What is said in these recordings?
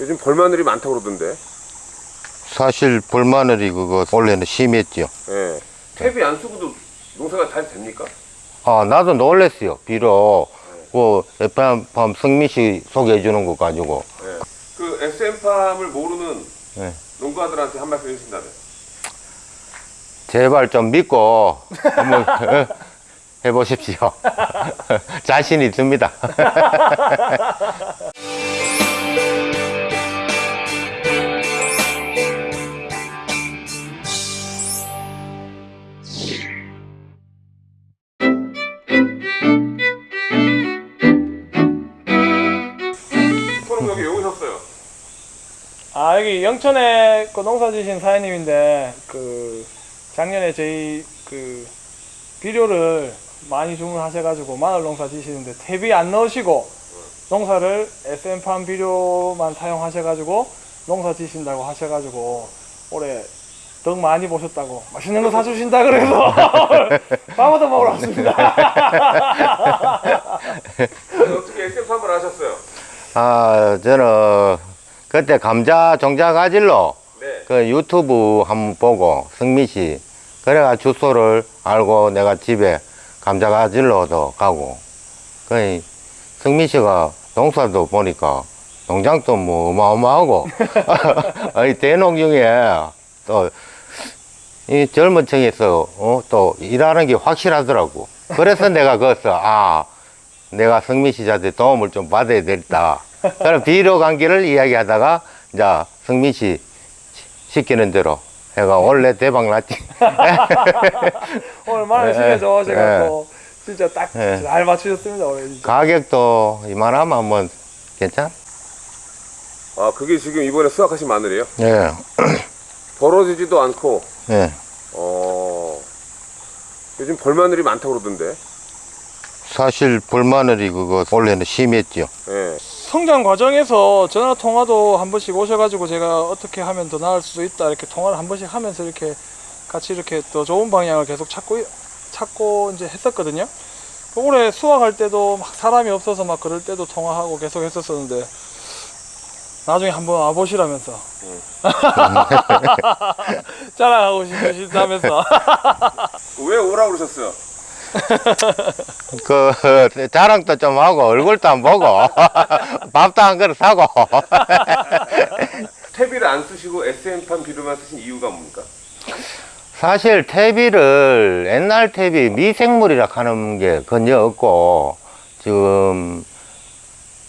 요즘 벌마늘이 많다고 그러던데. 사실 볼마늘이 그거 원래는 심했죠. 예. 탭이 안 쓰고도 농사가 잘 됩니까? 아 나도 놀랬어요. 비록 그 FM 밤 승민 씨 소개해 주는 거 가지고 예. 그 SM팜을 모르는 네. 농가들한테 한 말씀 해주신다면. 제발 좀 믿고 한번 어, 해보십시오. 자신 있습니다. 손은 여기 왜 오셨어요? 아 여기 영천에 그 농사 지신 사장님인데 그 작년에 저희 그 비료를 많이 주문하셔가지고 마늘 농사 지시는데 탭이 안 넣으시고 농사를 SM팜 비료만 사용하셔가지고 농사 지신다고 하셔가지고 올해 덕 많이 보셨다고 맛있는 거 사주신다 그래서 밥부터 먹으러 왔습니다. 어떻게 SM팜을 하셨어요? 아 저는 그때 감자 종자 가질로 네. 그 유튜브 한번 보고 승민 씨 그래가 주소를 알고 내가 집에 감자 가질러도 가고 그 승민 씨가 농사도 보니까 농장도 뭐 어마어마하고 이 대농 중에 또 이 젊은 층에서 어, 또 일하는 게 확실하더라고. 그래서 내가 거기서 아 내가 승민 씨한테 도움을 좀 받아야 되겠다. 그럼 비료 관계를 이야기하다가 이제 승민 씨 시키는 대로 해가 원래 대박 났지 오늘 마늘 예, 신경 좋아하셔가지고 예. 진짜 딱 예. 잘 맞추셨습니다 올해 진짜. 가격도 이만하면 한번 괜찮? 아, 그게 지금 이번에 수확하신 마늘이에요? 예, 벌어지지도 않고, 예. 어, 요즘 벌마늘이 많다고 그러던데. 사실 볼마늘이 그거 원래는 심했죠. 예. 성장 과정에서 전화 통화도 한 번씩 오셔가지고 제가 어떻게 하면 더 나을 수도 있다 이렇게 통화를 한 번씩 하면서 이렇게 같이 이렇게 더 좋은 방향을 계속 찾고 찾고 이제 했었거든요. 올해 수확할 때도 막 사람이 없어서 막 그럴 때도 통화하고 계속 했었었는데 나중에 한번 와보시라면서 자랑하고 싶으시다면서 왜 오라고 그러셨어요? 그 자랑도 좀 하고 얼굴도 안 보고 밥도 한 그릇 사고. 탭이를 안 쓰시고 SM팜 비료만 쓰신 이유가 뭡니까? 사실 퇴비를 옛날 퇴비 미생물이라 하는 게 전혀 없고 지금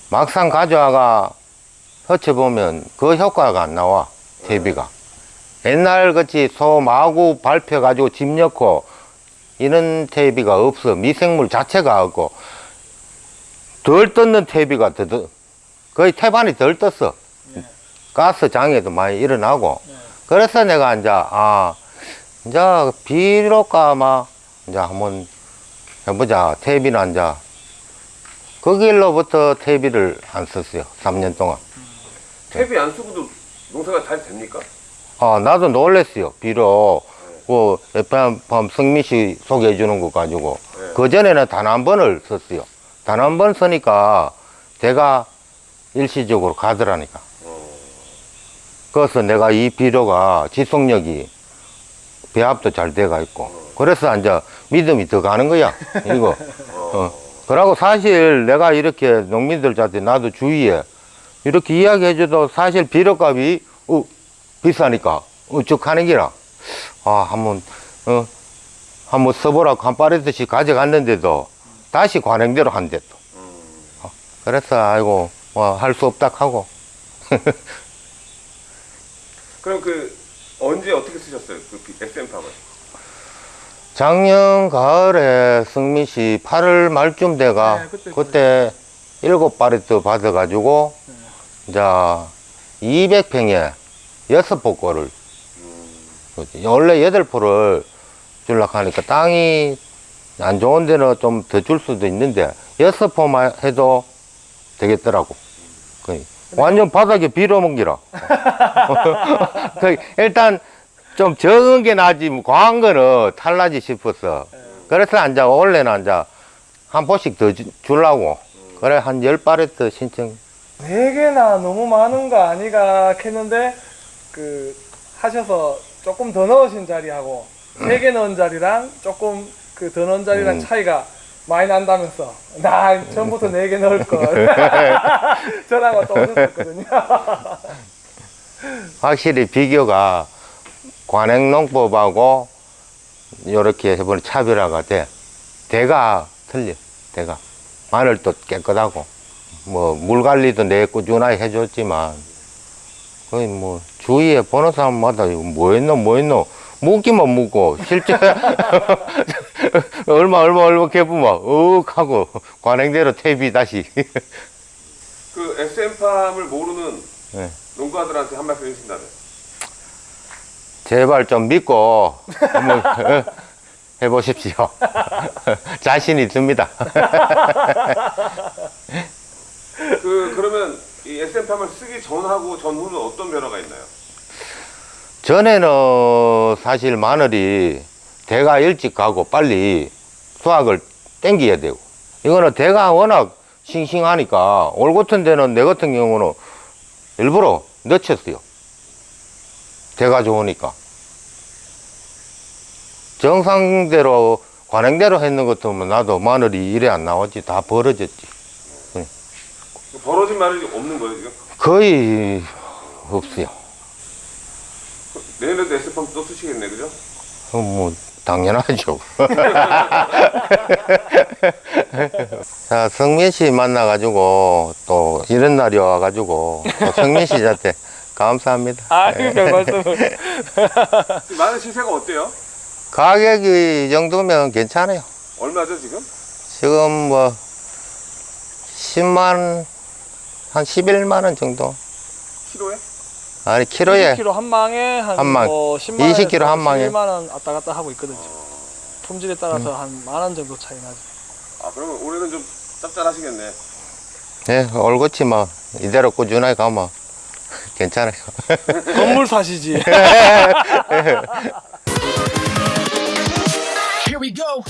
막상 가져와가 헛쳐보면 그 효과가 안 나와 퇴비가. 옛날 같이 소 마구 밟혀가지고 집 넣고 이런 퇴비가 없어. 미생물 자체가 없고 덜 떴는 퇴비가 더, 더 거의 태반이 덜 떴어. 가스 장애도 많이 일어나고. 그래서 내가 이제 아 이제 비료가마 이제 한번 해보자. 퇴비는 이제 그 길로부터 퇴비를 안 썼어요. 3년 동안. 탭이 안 쓰고도 농사가 잘 됩니까? 아 나도 놀랬어요. 비료 그밤 승민 씨 소개해 주는 거 가지고. 네. 그 전에는 단 한 번을 썼어요. 단 한 번 쓰니까 제가 일시적으로 가더라니까. 그래서 내가 이 비료가 지속력이 배합도 잘 돼가 있고. 그래서 이제 믿음이 더 가는 거야. 이거. 어. 그러고 사실 내가 이렇게 농민들한테 나도 주위에 이렇게 이야기해줘도 사실 비료값이 어, 비싸니까 우측 하는 기라 아 한번 어? 한번 써보라고 한 빠르듯이 가져갔는데도 다시 관행대로 한대 또. 어, 그래서 아이고 뭐 할 수 없다 하고. 그럼 그 언제 어떻게 쓰셨어요? 그 SM팜을? 작년 가을에 승민 씨 8월 말쯤 돼가 네, 그때, 그때 일곱 바리트 받아가지고 이제 200평에 여섯 포 원래 여덟 포를 줄락 하니까 땅이 안 좋은 데는 좀 더 줄 수도 있는데 여섯 포만 해도 되겠더라고. 완전 바닥에 빌어먹기라. 그 일단 좀 적은 게 나지 뭐 과한 거는 탈나지 싶었어. 그래서 앉아 원래는 앉아 한 포씩 더 주, 주려고. 그래, 한 열 바레트 신청. 네 개나 너무 많은 거 아니가 했는데 그 하셔서 조금 더 넣으신 자리하고 세 개 넣은 자리랑 조금 그 더 넣은 자리랑 음. 차이가 많이 난다면서 나 처음부터 네 개 넣을 걸 전화가 또 오셨었거든요 확실히 비교가 관행농법하고 이렇게 해보니 차별화가 돼. 대가 틀려. 대가 마늘도 깨끗하고 뭐 물 관리도 내 꾸준하게 해줬지만 거의 뭐 주위에 보는 사람마다 뭐 했노 뭐 했노 묻기만 묻고 실제 얼마 얼마 얼마 해보면 억 하고 관행대로 퇴비 다시 그 SM팜을 모르는 네. 농가들한테 한 말씀 해주신다면. 제발 좀 믿고 한번 어, 해보십시오. 자신이 듭니다. 그 그러면 이 SM팜을 쓰기 전하고 전후는 어떤 변화가 있나요? 전에는 사실 마늘이 대가 일찍 가고 빨리 수확을 땡겨야 되고 이거는 대가 워낙 싱싱하니까 올 같은 데는 내 같은 경우는 일부러 늦췄어요. 대가 좋으니까. 정상대로 관행대로 했는 것 같으면 나도 마늘이 이래 안 나왔지 다 벌어졌지. 벌어진 마늘이 없는 거예요 지금? 거의 없어요. 내년에도 SM팜 또 쓰시겠네 그죠? 어, 뭐 당연하죠. 자 성민 씨 만나가지고 또 이런 날이 와가지고 또 성민 씨한테 감사합니다. 아유 별 말씀을 마늘 시세가 어때요? 가격이 이 정도면 괜찮아요. 얼마죠 지금? 지금 뭐 10만 한 11만 원 정도. 키로에? 아니 키로에 20kg 한 망에 한, 한 망. 뭐 10만 20kg 한 망에 1만 원 왔다 갔다 하고 있거든요. 어. 품질에 따라서 음. 한만 원 정도 차이 나죠. 아 그러면 올해는 좀 짭짤하시겠네. 네, 얼거치 막 이대로 꾸준하게 가면 괜찮아요. 건물 사시지. Here we go.